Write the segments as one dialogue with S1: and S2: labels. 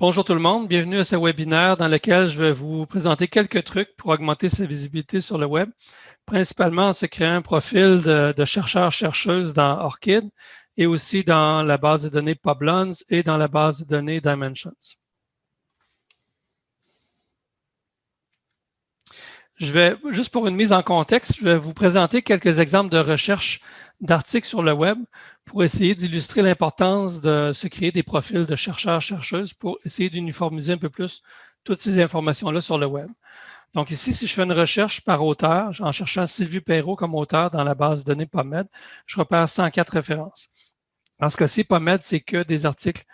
S1: Bonjour tout le monde, bienvenue à ce webinaire dans lequel je vais vous présenter quelques trucs pour augmenter sa visibilité sur le web, principalement en se créant un profil de, chercheur-chercheuse dans ORCID et aussi dans la base de données Publons et dans la base de données Dimensions. Je vais, juste pour une mise en contexte, je vais vous présenter quelques exemples de recherche d'articles sur le web pour essayer d'illustrer l'importance de se créer des profils de chercheurs-chercheuses pour essayer d'uniformiser un peu plus toutes ces informations-là sur le web. Donc ici, si je fais une recherche par auteur, en cherchant Sylvie Perrault comme auteur dans la base de données PubMed, je repère 104 références. Dans ce cas-ci, PubMed, c'est que des articles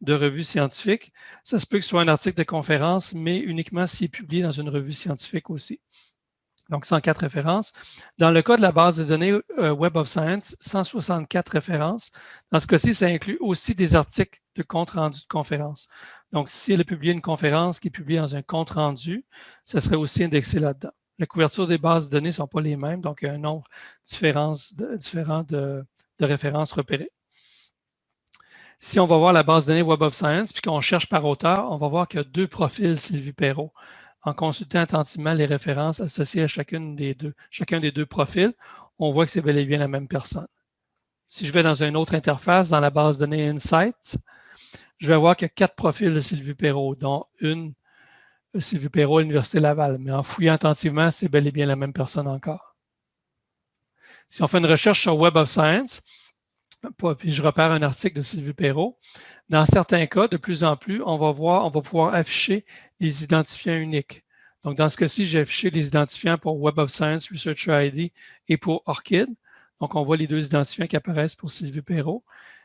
S1: de revues scientifiques. Ça se peut que ce soit un article de conférence, mais uniquement s'il est publié dans une revue scientifique aussi. Donc, 104 références. Dans le cas de la base de données euh, Web of Science, 164 références. Dans ce cas-ci, ça inclut aussi des articles de compte rendu de conférence. Donc, si elle a publié une conférence qui est publiée dans un compte rendu, ça serait aussi indexé là-dedans. La couverture des bases de données ne sont pas les mêmes, donc il y a un nombre différent de références repérées. Si on va voir la base de données Web of Science, puis qu'on cherche par auteur, on va voir qu'il y a deux profils Sylvie Perrault. En consultant attentivement les références associées à chacun des deux profils, on voit que c'est bel et bien la même personne. Si je vais dans une autre interface, dans la base de données Insight, je vais voir qu'il y a quatre profils de Sylvie Perrault, dont une euh, Sylvie Perrault à l'Université Laval. Mais en fouillant attentivement, c'est bel et bien la même personne encore. Si on fait une recherche sur Web of Science, puis je repère un article de Sylvie Perrault. Dans certains cas, de plus en plus, on va pouvoir afficher les identifiants uniques. Donc, dans ce cas-ci, j'ai affiché les identifiants pour Web of Science, Researcher ID et pour ORCID. Donc, on voit les deux identifiants qui apparaissent pour Sylvie Perrault,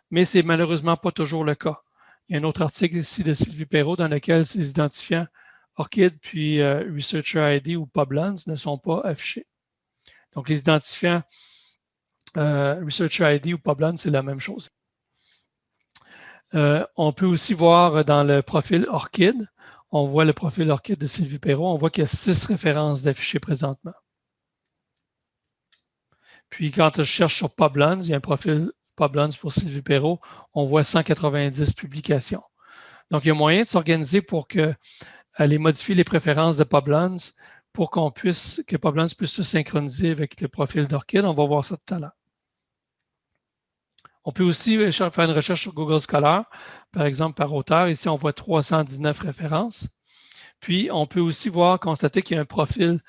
S1: mais c'est malheureusement pas toujours le cas. Il y a un autre article ici de Sylvie Perrault dans lequel ces identifiants ORCID puis euh, Researcher ID ou Publons ne sont pas affichés. Donc, les identifiants euh, Researcher ID ou Publon, c'est la même chose. Euh, on peut aussi voir dans le profil ORCID, on voit le profil ORCID de Sylvie Perrault, on voit qu'il y a six références d'affichées présentement. Puis quand je cherche sur Publons, il y a un profil Publons pour Sylvie Perrault, on voit 190 publications. Donc, il y a moyen de s'organiser pour que, aller modifier les préférences de Publons pour qu'on puisse, que Publons puisse se synchroniser avec le profil d'Orchid. On va voir ça tout à l'heure. On peut aussi euh, faire une recherche sur Google Scholar, par exemple par auteur. Ici, on voit 319 références. Puis, on peut aussi voir, constater qu'il y a un profil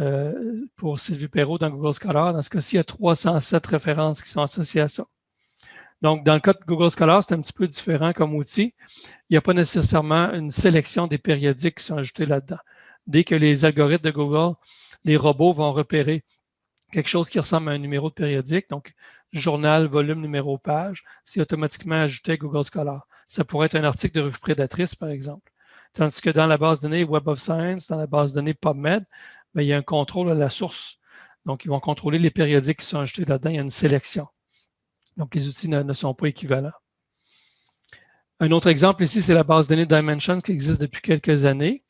S1: euh, pour Sylvie Perrault dans Google Scholar. Dans ce cas-ci, il y a 307 références qui sont associées à ça. Donc, dans le cas de Google Scholar, c'est un petit peu différent comme outil. Il n'y a pas nécessairement une sélection des périodiques qui sont ajoutés là-dedans. Dès que les algorithmes de Google, les robots vont repérer quelque chose qui ressemble à un numéro de périodique, donc journal, volume, numéro, page, c'est automatiquement ajouté à Google Scholar. Ça pourrait être un article de revue prédatrice, par exemple. Tandis que dans la base de données Web of Science, dans la base de données PubMed, ben, il y a un contrôle à la source. Donc, ils vont contrôler les périodiques qui sont ajoutés là-dedans. Il y a une sélection. Donc, les outils ne, sont pas équivalents. Un autre exemple ici, c'est la base de données Dimensions qui existe depuis quelques années.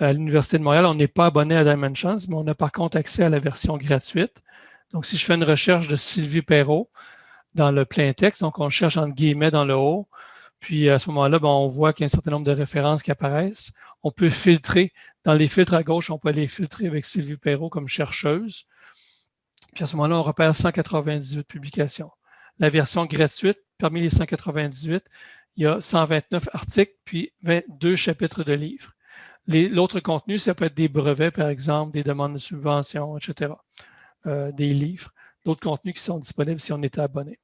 S1: À l'Université de Montréal, on n'est pas abonné à Dimensions, mais on a par contre accès à la version gratuite. Donc, si je fais une recherche de Sylvie Perrault dans le plein texte, donc on cherche entre guillemets dans le haut, puis à ce moment-là, ben, on voit qu'il y a un certain nombre de références qui apparaissent. On peut filtrer. Dans les filtres à gauche, on peut aller filtrer avec Sylvie Perrault comme chercheuse. Puis à ce moment-là, on repère 198 publications. La version gratuite, parmi les 198, il y a 129 articles, puis 22 chapitres de livres. L'autre contenu, ça peut être des brevets, par exemple, des demandes de subventions, etc. Euh, des livres, d'autres contenus qui sont disponibles si on était abonné.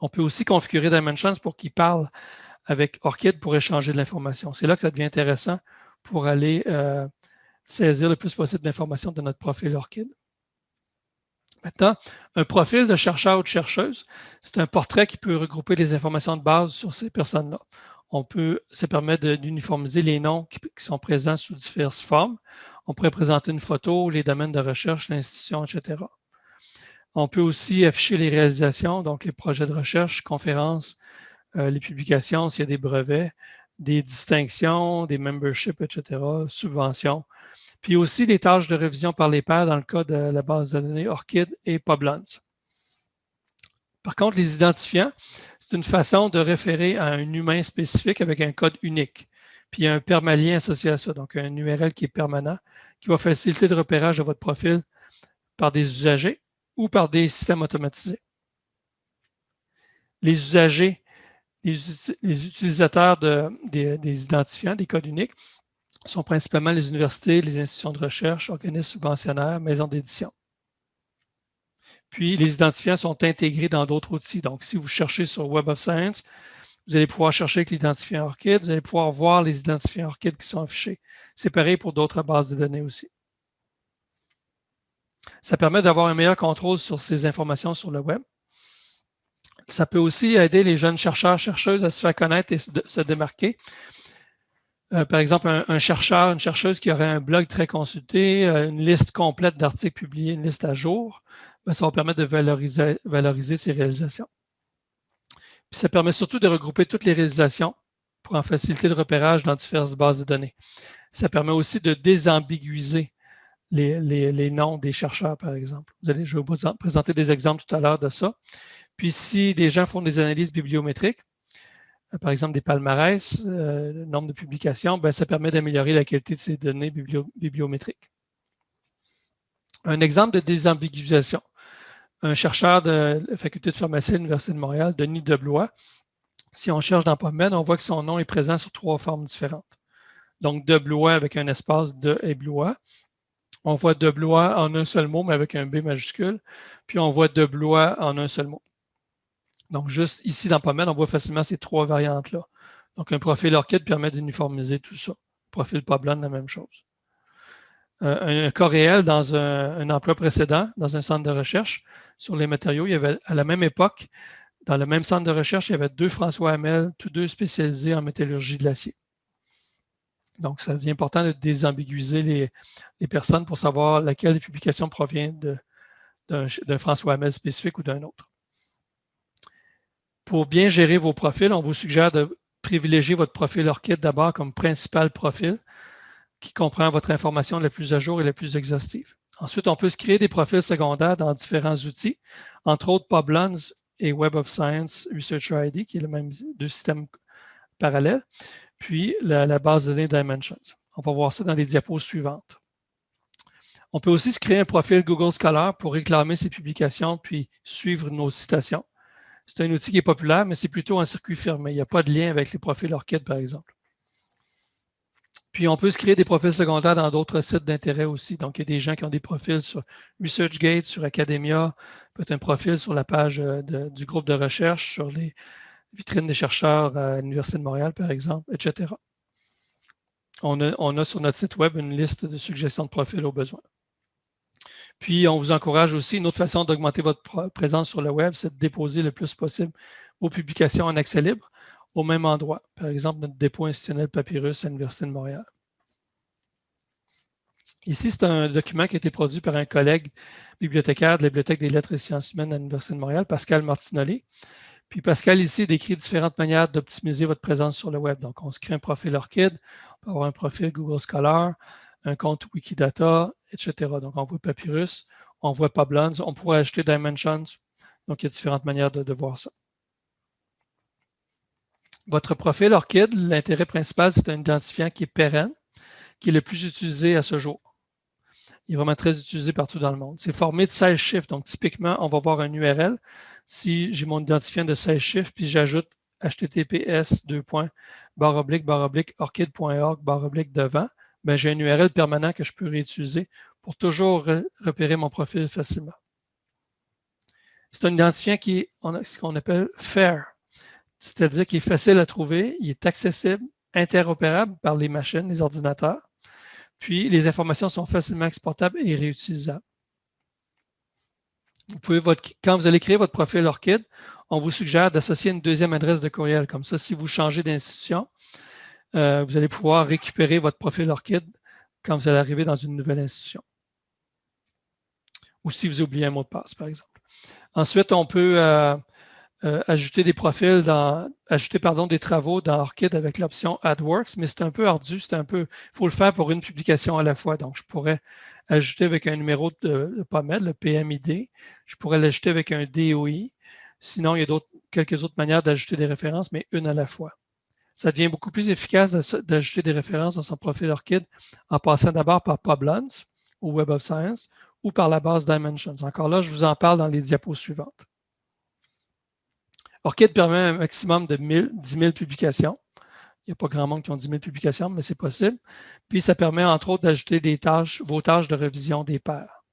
S1: On peut aussi configurer Dimensions pour qu'il parle avec ORCID pour échanger de l'information. C'est là que ça devient intéressant pour aller euh, saisir le plus possible d'informations de notre profil ORCID. Maintenant, un profil de chercheur ou de chercheuse, c'est un portrait qui peut regrouper les informations de base sur ces personnes-là. On peut, ça permet d'uniformiser les noms qui, sont présents sous diverses formes. On pourrait présenter une photo, les domaines de recherche, l'institution, etc. On peut aussi afficher les réalisations, donc les projets de recherche, conférences, euh, les publications, s'il y a des brevets, des distinctions, des memberships, etc., subventions. Puis aussi des tâches de révision par les pairs dans le cas de la base de données ORCID et Publons. Par contre, les identifiants, c'est une façon de référer à un humain spécifique avec un code unique. Puis il y a un permalien associé à ça, donc un URL qui est permanent, qui va faciliter le repérage de votre profil par des usagers ou par des systèmes automatisés. Les usagers, les, utilisateurs des, identifiants, des codes uniques, sont principalement les universités, les institutions de recherche, organismes subventionnaires, maisons d'édition. Puis, les identifiants sont intégrés dans d'autres outils. Donc, si vous cherchez sur Web of Science, vous allez pouvoir chercher avec l'identifiant ORCID, vous allez pouvoir voir les identifiants ORCID qui sont affichés. C'est pareil pour d'autres bases de données aussi. Ça permet d'avoir un meilleur contrôle sur ces informations sur le web. Ça peut aussi aider les jeunes chercheurs, chercheuses à se faire connaître et se démarquer. Euh, par exemple, un, chercheur, une chercheuse qui aurait un blog très consulté, euh, une liste complète d'articles publiés, une liste à jour, ben, ça va permettre de valoriser, valoriser ses réalisations. Ça permet surtout de regrouper toutes les réalisations pour en faciliter le repérage dans diverses bases de données. Ça permet aussi de désambiguiser les, noms des chercheurs, par exemple. Je vais vous présenter des exemples tout à l'heure de ça. Puis si des gens font des analyses bibliométriques, par exemple des palmarès, euh, nombre de publications, ben, ça permet d'améliorer la qualité de ces données bibliométriques. Un exemple de désambiguisation. Un chercheur de la faculté de pharmacie à l'Université de Montréal, Denis Deblois, si on cherche dans PubMed, on voit que son nom est présent sur trois formes différentes. Donc, Deblois avec un espace de et Blois, on voit de Blois en un seul mot, mais avec un B majuscule. Puis on voit de Blois en un seul mot. Donc, juste ici dans PubMed, on voit facilement ces trois variantes-là. Donc, un profil ORCID permet d'uniformiser tout ça. Profil PubLand, la même chose. Euh, un, cas réel dans un, emploi précédent, dans un centre de recherche sur les matériaux, il y avait à la même époque, dans le même centre de recherche, il y avait deux François Hamel, tous deux spécialisés en métallurgie de l'acier. Donc, ça devient important de désambiguiser les, personnes pour savoir laquelle des publications provient d'un François Hamel spécifique ou d'un autre. Pour bien gérer vos profils, on vous suggère de privilégier votre profil ORCID d'abord comme principal profil qui comprend votre information la plus à jour et la plus exhaustive. Ensuite, on peut se créer des profils secondaires dans différents outils, entre autres PubLens et Web of Science Researcher ID, qui est le même deux systèmes parallèles puis la, base de données Dimensions. On va voir ça dans les diapos suivantes. On peut aussi se créer un profil Google Scholar pour réclamer ses publications puis suivre nos citations. C'est un outil qui est populaire, mais c'est plutôt un circuit fermé. Il n'y a pas de lien avec les profils ORCID, par exemple. Puis on peut se créer des profils secondaires dans d'autres sites d'intérêt aussi. Donc, il y a des gens qui ont des profils sur ResearchGate, sur Academia, peut-être un profil sur la page euh, du groupe de recherche, sur les, vitrine des chercheurs à l'Université de Montréal, par exemple, etc. On a, sur notre site web une liste de suggestions de profils au besoin. Puis, on vous encourage aussi, une autre façon d'augmenter votre présence sur le web, c'est de déposer le plus possible vos publications en accès libre au même endroit. Par exemple, notre dépôt institutionnel Papyrus à l'Université de Montréal. Ici, c'est un document qui a été produit par un collègue bibliothécaire de la Bibliothèque des lettres et sciences humaines à l'Université de Montréal, Pascal Martinoli. Puis Pascal ici décrit différentes manières d'optimiser votre présence sur le web. Donc, on se crée un profil ORCID, on peut avoir un profil Google Scholar, un compte Wikidata, etc. Donc, on voit Papyrus, on voit PubLens, on pourrait ajouter Dimensions. Donc, il y a différentes manières de, voir ça. Votre profil ORCID, l'intérêt principal, c'est un identifiant qui est pérenne, qui est le plus utilisé à ce jour. Il est vraiment très utilisé partout dans le monde. C'est formé de 16 chiffres. Donc, typiquement, on va voir un URL si j'ai mon identifiant de 16 chiffres, puis j'ajoute https orchid.org devant, j'ai un URL permanent que je peux réutiliser pour toujours repérer mon profil facilement. C'est un identifiant qui est ce qu'on appelle FAIR, c'est-à-dire qu'il est facile à trouver, il est accessible, interopérable par les machines, les ordinateurs, puis les informations sont facilement exportables et réutilisables quand vous allez créer votre profil ORCID, on vous suggère d'associer une deuxième adresse de courriel. Comme ça, si vous changez d'institution, euh, vous allez pouvoir récupérer votre profil ORCID quand vous allez arriver dans une nouvelle institution. Ou si vous oubliez un mot de passe, par exemple. Ensuite, on peut euh, euh, ajouter des profils dans, ajouter pardon, des travaux dans ORCID avec l'option AdWorks, mais c'est un peu ardu, c'est un peu, il faut le faire pour une publication à la fois. Donc, je pourrais ajouter avec un numéro de, PAMED, le PMID. Je pourrais l'ajouter avec un DOI. Sinon, il y a quelques autres manières d'ajouter des références, mais une à la fois. Ça devient beaucoup plus efficace d'ajouter des références dans son profil ORCID en passant d'abord par PubLens ou Web of Science ou par la base Dimensions. Encore là, je vous en parle dans les diapos suivantes. ORCID permet un maximum de 10 000 publications. Il n'y a pas grand monde qui ont 10 000 publications, mais c'est possible. Puis, ça permet, entre autres, d'ajouter tâches, vos tâches de révision des pairs.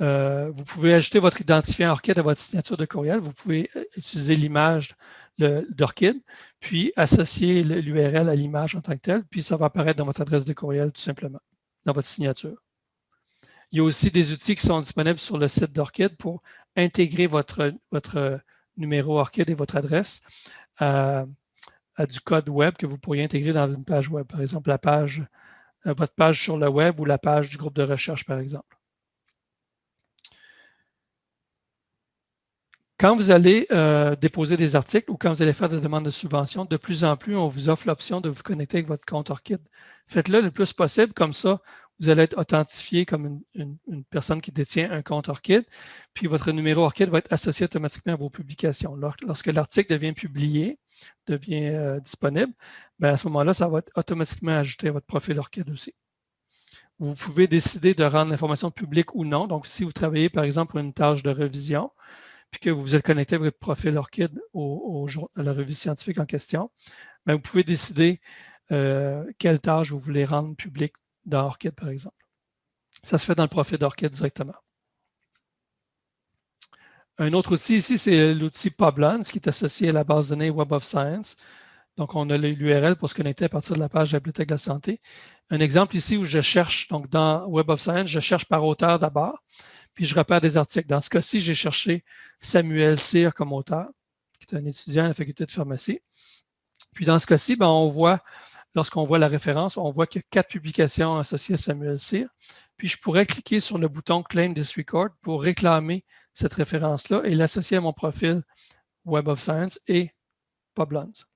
S1: Euh, vous pouvez ajouter votre identifiant ORCID à votre signature de courriel. Vous pouvez euh, utiliser l'image d'ORCID, puis associer l'URL à l'image en tant que telle, puis ça va apparaître dans votre adresse de courriel tout simplement, dans votre signature. Il y a aussi des outils qui sont disponibles sur le site d'ORCID pour intégrer votre, numéro ORCID et votre adresse à, du code web que vous pourriez intégrer dans une page web. Par exemple, la page, euh, votre page sur le web ou la page du groupe de recherche, par exemple. Quand vous allez euh, déposer des articles ou quand vous allez faire des demandes de subvention, de plus en plus, on vous offre l'option de vous connecter avec votre compte ORCID. Faites-le le plus possible, comme ça, vous allez être authentifié comme une, personne qui détient un compte ORCID, puis votre numéro ORCID va être associé automatiquement à vos publications. Lorsque l'article devient publié, devient euh, disponible, bien à ce moment-là, ça va être automatiquement ajouté à votre profil ORCID aussi. Vous pouvez décider de rendre l'information publique ou non. Donc, si vous travaillez, par exemple, pour une tâche de révision, puis que vous êtes connecté avec votre profil ORCID au, à la revue scientifique en question, bien, vous pouvez décider euh, quelle tâche vous voulez rendre publique dans ORCID, par exemple. Ça se fait dans le profil d'ORCID directement. Un autre outil ici, c'est l'outil PubLens qui est associé à la base de données Web of Science. Donc, on a l'URL pour se connecter à partir de la page de la Bibliothèque de la Santé. Un exemple ici où je cherche, donc dans Web of Science, je cherche par auteur d'abord puis je repère des articles. Dans ce cas-ci, j'ai cherché Samuel Cyr comme auteur, qui est un étudiant à la faculté de pharmacie. Puis dans ce cas-ci, ben, on voit, lorsqu'on voit la référence, on voit qu'il y a quatre publications associées à Samuel Cyr. Puis je pourrais cliquer sur le bouton Claim this record pour réclamer cette référence-là et l'associer à mon profil Web of Science et PubLens.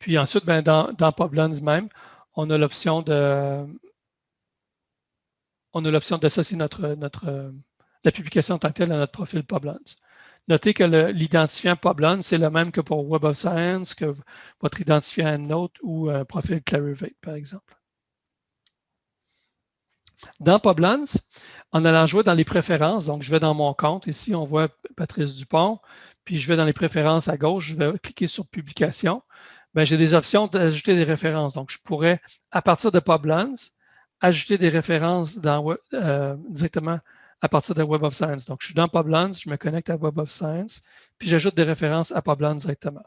S1: Puis ensuite, ben, dans, dans même, on a l'option de on a l'option d'associer notre, euh, la publication en tant que telle à notre profil PubLens. Notez que l'identifiant PubLens, c'est le même que pour Web of Science, que votre identifiant EndNote ou un profil Clarivate, par exemple. Dans PubLens, en allant jouer dans les préférences, donc je vais dans mon compte, ici on voit Patrice Dupont, puis je vais dans les préférences à gauche, je vais cliquer sur Publication. Ben, j'ai des options d'ajouter des références. Donc, je pourrais, à partir de PubLens, ajouter des références euh, directement à partir de Web of Science. Donc, je suis dans PubLens, je me connecte à Web of Science, puis j'ajoute des références à PubLens directement.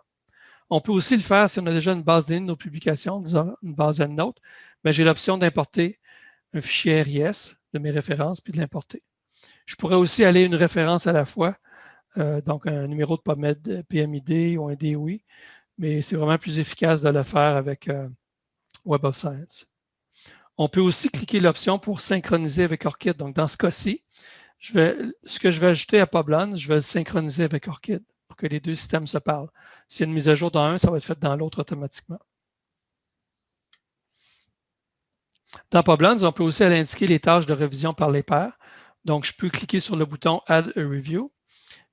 S1: On peut aussi le faire si on a déjà une base de de nos publications, disons une base EndNote, mais j'ai l'option d'importer un fichier RIS de mes références puis de l'importer. Je pourrais aussi aller une référence à la fois, euh, donc un numéro de PubMed PMID ou un DOI, mais c'est vraiment plus efficace de le faire avec euh, Web of Science. On peut aussi cliquer l'option pour synchroniser avec ORCID. Donc, dans ce cas-ci, ce que je vais ajouter à PubLens, je vais le synchroniser avec ORCID pour que les deux systèmes se parlent. S'il y a une mise à jour dans un, ça va être fait dans l'autre automatiquement. Dans PubLens, on peut aussi aller indiquer les tâches de révision par les pairs. Donc, je peux cliquer sur le bouton Add a Review,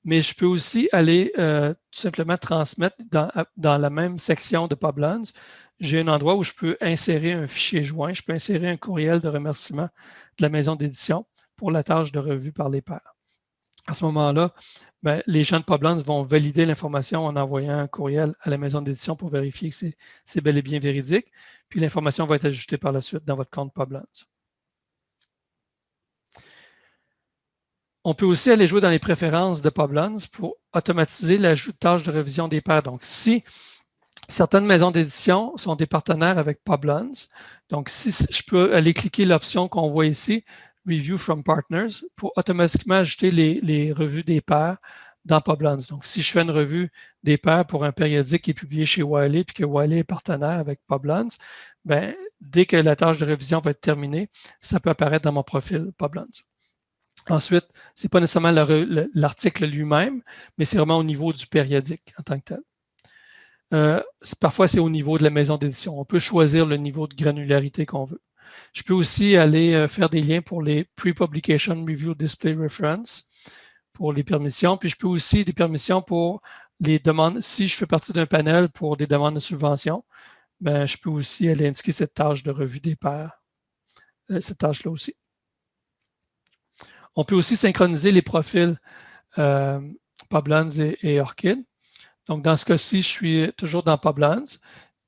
S1: mais je peux aussi aller euh, tout simplement transmettre dans, la même section de PubLens j'ai un endroit où je peux insérer un fichier joint, je peux insérer un courriel de remerciement de la maison d'édition pour la tâche de revue par les pairs. À ce moment-là, ben, les gens de PubLens vont valider l'information en envoyant un courriel à la maison d'édition pour vérifier que c'est bel et bien véridique, puis l'information va être ajoutée par la suite dans votre compte PubLens. On peut aussi aller jouer dans les préférences de PubLens pour automatiser l'ajout de tâches de révision des pairs. Donc, si Certaines maisons d'édition sont des partenaires avec PubLens. Donc, si je peux aller cliquer l'option qu'on voit ici, Review from Partners, pour automatiquement ajouter les, revues des pairs dans PubLens. Donc, si je fais une revue des pairs pour un périodique qui est publié chez Wiley, puis que Wiley est partenaire avec PubLens, ben, dès que la tâche de révision va être terminée, ça peut apparaître dans mon profil PubLens. Ensuite, ce n'est pas nécessairement l'article lui-même, mais c'est vraiment au niveau du périodique en tant que tel. Euh, parfois, c'est au niveau de la maison d'édition. On peut choisir le niveau de granularité qu'on veut. Je peux aussi aller euh, faire des liens pour les Pre-Publication Review Display Reference. pour les permissions. Puis je peux aussi des permissions pour les demandes. Si je fais partie d'un panel pour des demandes de subvention, ben, je peux aussi aller indiquer cette tâche de revue des pairs, euh, cette tâche-là aussi. On peut aussi synchroniser les profils euh, et, Orchid. Donc, dans ce cas-ci, je suis toujours dans Publans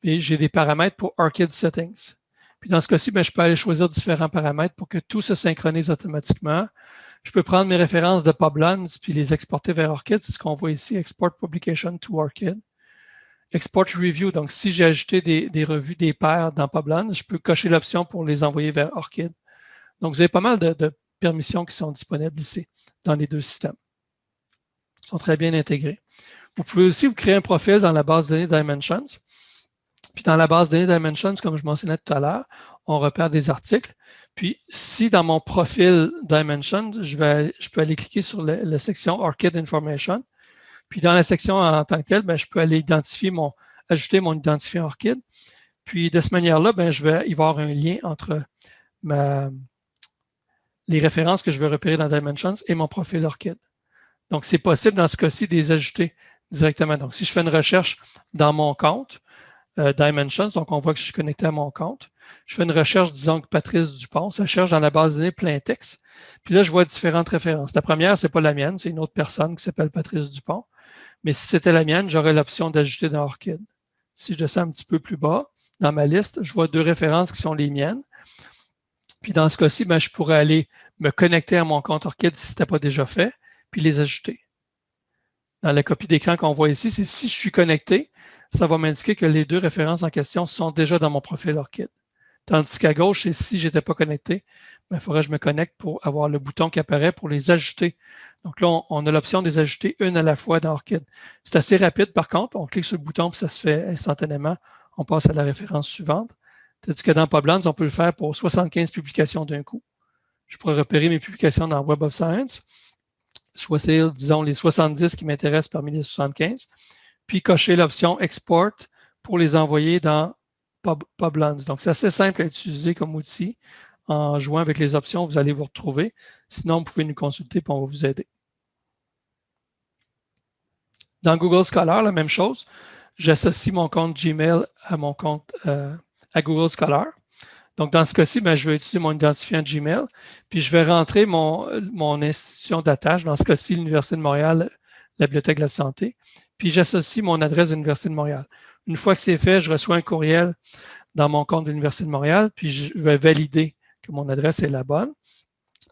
S1: et j'ai des paramètres pour Orchid Settings. Puis dans ce cas-ci, ben, je peux aller choisir différents paramètres pour que tout se synchronise automatiquement. Je peux prendre mes références de Publans puis les exporter vers Orchid. C'est ce qu'on voit ici, Export Publication to Orchid. Export Review, donc si j'ai ajouté des, revues des pairs dans Publans, je peux cocher l'option pour les envoyer vers Orchid. Donc, vous avez pas mal de permissions qui sont disponibles ici, dans les deux systèmes. Ils sont très bien intégrés. Vous pouvez aussi vous créer un profil dans la base de données Dimensions. Puis dans la base de données Dimensions, comme je mentionnais tout à l'heure, on repère des articles. Puis si dans mon profil Dimensions, je, peux aller cliquer sur la section Orchid Information. Puis dans la section en tant que telle, ben, je peux aller identifier mon, ajouter mon identifiant Orchid. Puis de cette manière-là, ben, je vais y avoir un lien entre ma, les références que je vais repérer dans Dimensions et mon profil Orchid. Donc, c'est possible dans ce cas-ci de les ajouter directement. Donc, si je fais une recherche dans mon compte, euh, Dimensions, donc on voit que je suis connecté à mon compte. Je fais une recherche, disons que Patrice Dupont, ça cherche dans la base de données plein texte. Puis là, je vois différentes références. La première, c'est pas la mienne, c'est une autre personne qui s'appelle Patrice Dupont. Mais si c'était la mienne, j'aurais l'option d'ajouter dans Orchid. Si je descends un petit peu plus bas dans ma liste, je vois deux références qui sont les miennes. Puis dans ce cas-ci, ben, je pourrais aller me connecter à mon compte Orchid si ce n'était pas déjà fait, puis les ajouter. Dans la copie d'écran qu'on voit ici, c'est si je suis connecté, ça va m'indiquer que les deux références en question sont déjà dans mon profil Orchid. Tandis qu'à gauche, c'est si je n'étais pas connecté, ben, il faudrait que je me connecte pour avoir le bouton qui apparaît pour les ajouter. Donc là, on, a l'option de les ajouter une à la fois dans Orchid. C'est assez rapide par contre, on clique sur le bouton puis ça se fait instantanément. On passe à la référence suivante. Tandis que dans Publans, on peut le faire pour 75 publications d'un coup. Je pourrais repérer mes publications dans Web of Science, choisir, disons, les 70 qui m'intéressent parmi les 75, puis cocher l'option Export pour les envoyer dans Publans. Donc, c'est assez simple à utiliser comme outil. En jouant avec les options, vous allez vous retrouver. Sinon, vous pouvez nous consulter et on va vous aider. Dans Google Scholar, la même chose. J'associe mon compte Gmail à mon compte euh, à Google Scholar. Donc, dans ce cas-ci, ben, je vais utiliser mon identifiant Gmail, puis je vais rentrer mon, mon institution d'attache, dans ce cas-ci, l'Université de Montréal, la Bibliothèque de la Santé, puis j'associe mon adresse de l'Université de Montréal. Une fois que c'est fait, je reçois un courriel dans mon compte de l'Université de Montréal, puis je vais valider que mon adresse est la bonne.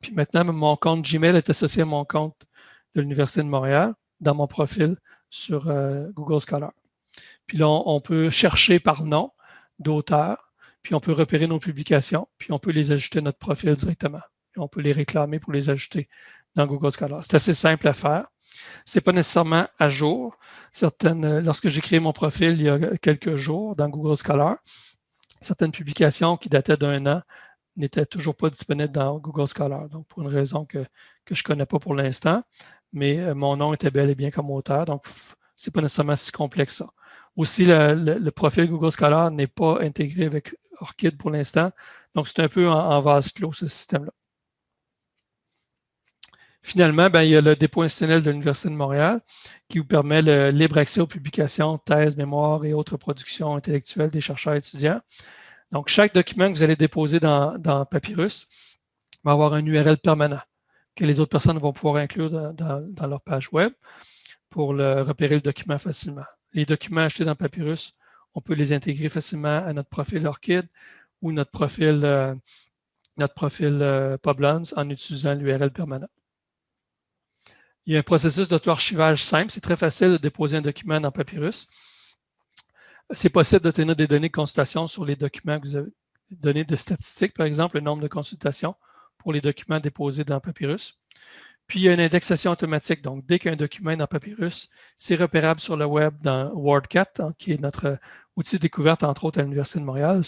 S1: Puis maintenant, mon compte Gmail est associé à mon compte de l'Université de Montréal dans mon profil sur euh, Google Scholar. Puis là, on peut chercher par nom d'auteur, puis on peut repérer nos publications, puis on peut les ajouter à notre profil directement. Et on peut les réclamer pour les ajouter dans Google Scholar. C'est assez simple à faire. Ce n'est pas nécessairement à jour. Certaines, lorsque j'ai créé mon profil il y a quelques jours dans Google Scholar, certaines publications qui dataient d'un an n'étaient toujours pas disponibles dans Google Scholar. Donc, pour une raison que, je ne connais pas pour l'instant, mais euh, mon nom était bel et bien comme auteur. Donc, ce n'est pas nécessairement si complexe ça. Aussi, le, profil Google Scholar n'est pas intégré avec Orchid pour l'instant. Donc, c'est un peu en, vase clos, ce système-là. Finalement, ben, il y a le dépôt institutionnel de l'Université de Montréal qui vous permet le libre accès aux publications, thèses, mémoires et autres productions intellectuelles des chercheurs et étudiants. Donc, chaque document que vous allez déposer dans, Papyrus va avoir un URL permanent que les autres personnes vont pouvoir inclure dans leur page web pour repérer le document facilement les documents achetés dans Papyrus, on peut les intégrer facilement à notre profil Orchid ou notre profil, euh, notre profil euh, en utilisant l'URL permanent. Il y a un processus d'auto-archivage simple. C'est très facile de déposer un document dans Papyrus. C'est possible d'obtenir des données de consultation sur les documents que vous avez, données de statistiques, par exemple, le nombre de consultations pour les documents déposés dans Papyrus. Puis, il y a une indexation automatique. Donc, dès qu'un document est dans Papyrus, c'est repérable sur le web dans WordCat, hein, qui est notre outil de découverte, entre autres, à l'Université de Montréal.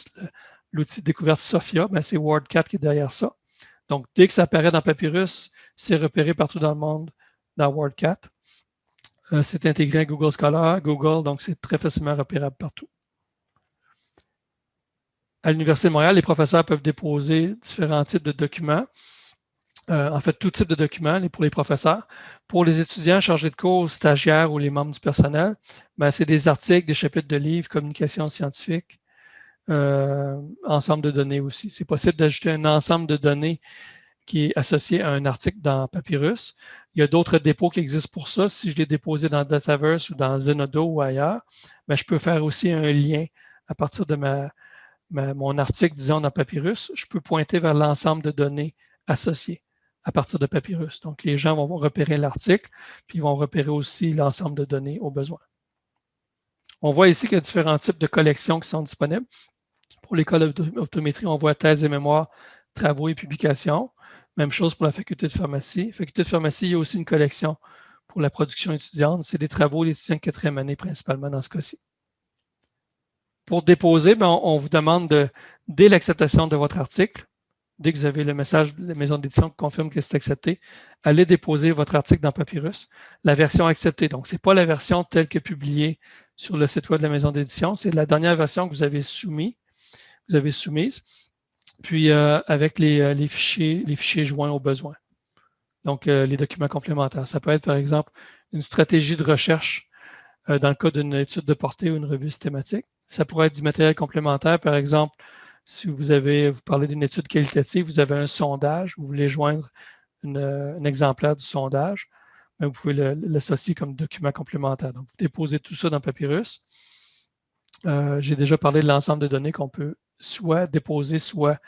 S1: L'outil de découverte SOFIA, ben, c'est WordCat qui est derrière ça. Donc, dès que ça apparaît dans Papyrus, c'est repéré partout dans le monde dans WordCat. Euh, c'est intégré à Google Scholar, Google, donc c'est très facilement repérable partout. À l'Université de Montréal, les professeurs peuvent déposer différents types de documents euh, en fait, tout type de documents pour les professeurs. Pour les étudiants chargés de cours, stagiaires ou les membres du personnel, ben, c'est des articles, des chapitres de livres, communication scientifique, euh, ensemble de données aussi. C'est possible d'ajouter un ensemble de données qui est associé à un article dans Papyrus. Il y a d'autres dépôts qui existent pour ça. Si je l'ai déposé dans Dataverse ou dans Zenodo ou ailleurs, ben, je peux faire aussi un lien à partir de mon article, disons, dans Papyrus. Je peux pointer vers l'ensemble de données associées à partir de Papyrus. Donc, les gens vont repérer l'article, puis ils vont repérer aussi l'ensemble de données au besoin. On voit ici qu'il y a différents types de collections qui sont disponibles. Pour l'école d'optométrie, on voit thèse et mémoire, travaux et publications. Même chose pour la faculté de pharmacie. Faculté de pharmacie, il y a aussi une collection pour la production étudiante. C'est des travaux d'étudiants de quatrième année principalement dans ce cas-ci. Pour déposer, ben, on, vous demande de, dès l'acceptation de votre article, dès que vous avez le message de la maison d'édition qui confirme que c'est accepté, allez déposer votre article dans Papyrus. La version acceptée, donc ce n'est pas la version telle que publiée sur le site web de la maison d'édition, c'est la dernière version que vous avez soumise. Vous avez soumise, puis euh, avec euh, les, fichiers, les fichiers joints au besoin. Donc, euh, les documents complémentaires. Ça peut être, par exemple, une stratégie de recherche dans le cas d'une étude de portée ou une revue systématique. Ça pourrait être du matériel complémentaire, par exemple, si vous avez, vous parlez d'une étude qualitative, vous avez un sondage, vous voulez joindre un exemplaire du sondage, ben, vous pouvez l'associer comme document complémentaire. Donc, vous déposez tout ça dans Papyrus. Euh, j'ai déjà parlé de l'ensemble de données qu'on peut soit déposer, soit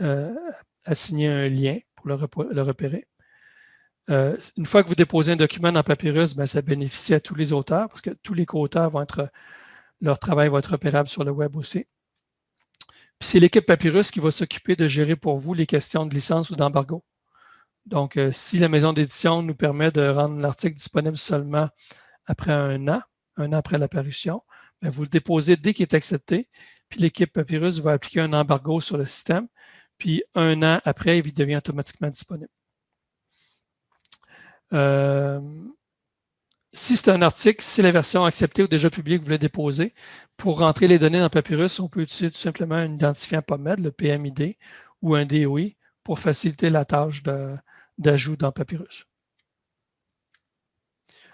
S1: euh, assigner un lien pour le, repérer. Euh, une fois que vous déposez un document dans Papyrus, ben, ça bénéficie à tous les auteurs parce que tous les co-auteurs vont être, leur travail va être repérable sur le web aussi. Puis c'est l'équipe Papyrus qui va s'occuper de gérer pour vous les questions de licence ou d'embargo. Donc, si la maison d'édition nous permet de rendre l'article disponible seulement après un an, un an après l'apparition, ben, vous le déposez dès qu'il est accepté, puis l'équipe Papyrus va appliquer un embargo sur le système, puis un an après, il devient automatiquement disponible. Euh, si c'est un article, si la version acceptée ou déjà publiée que vous voulez déposer, pour rentrer les données dans Papyrus, on peut utiliser tout simplement un identifiant PubMed, le PMID, ou un DOI, pour faciliter la tâche d'ajout dans Papyrus.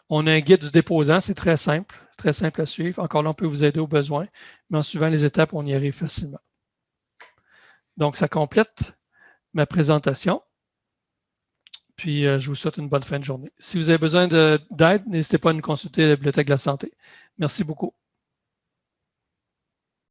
S1: On a un guide du déposant, c'est très simple très simple à suivre. Encore là, on peut vous aider au besoin, mais en suivant les étapes, on y arrive facilement. Donc, ça complète ma présentation. Puis, euh, je vous souhaite une bonne fin de journée. Si vous avez besoin d'aide, n'hésitez pas à nous consulter à la Bibliothèque de la Santé. Merci beaucoup.